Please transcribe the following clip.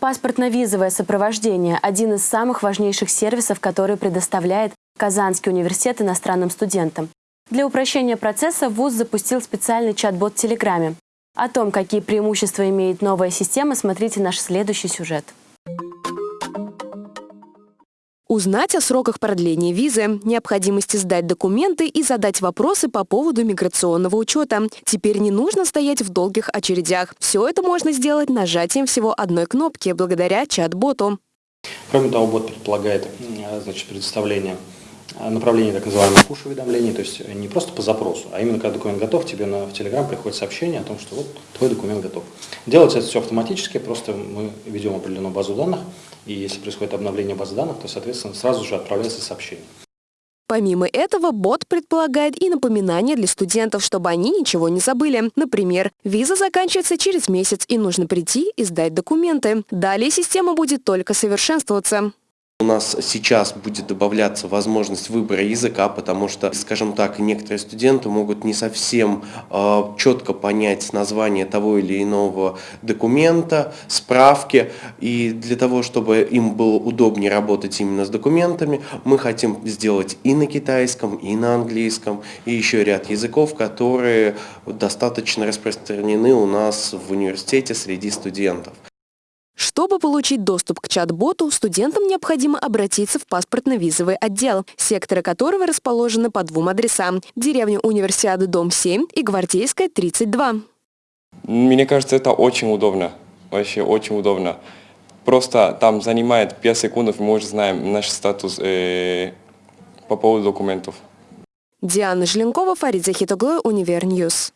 Паспортно-визовое сопровождение – один из самых важнейших сервисов, который предоставляет Казанский университет иностранным студентам. Для упрощения процесса ВУЗ запустил специальный чат-бот в Телеграме. О том, какие преимущества имеет новая система, смотрите наш следующий сюжет. Узнать о сроках продления визы, необходимости сдать документы и задать вопросы по поводу миграционного учета. Теперь не нужно стоять в долгих очередях. Все это можно сделать нажатием всего одной кнопки благодаря чат-боту. Кроме того, бот предполагает значит, предоставление направление так называемых push-уведомлений, то есть не просто по запросу, а именно когда документ готов, тебе на, в Telegram приходит сообщение о том, что вот твой документ готов. Делается это все автоматически, просто мы ведем определенную базу данных, и если происходит обновление базы данных, то, соответственно, сразу же отправляется сообщение. Помимо этого, бот предполагает и напоминания для студентов, чтобы они ничего не забыли. Например, виза заканчивается через месяц и нужно прийти и сдать документы. Далее система будет только совершенствоваться. У нас сейчас будет добавляться возможность выбора языка, потому что, скажем так, некоторые студенты могут не совсем э, четко понять название того или иного документа, справки. И для того, чтобы им было удобнее работать именно с документами, мы хотим сделать и на китайском, и на английском, и еще ряд языков, которые достаточно распространены у нас в университете среди студентов. Чтобы получить доступ к чат-боту, студентам необходимо обратиться в паспортно-визовый отдел, секторы которого расположены по двум адресам – деревня Универсиады, дом 7 и Гвардейская, 32. Мне кажется, это очень удобно, вообще очень удобно. Просто там занимает 5 секунд, мы уже знаем наш статус э, по поводу документов. Диана Желенкова, Фарид Захитоглы, Univer News.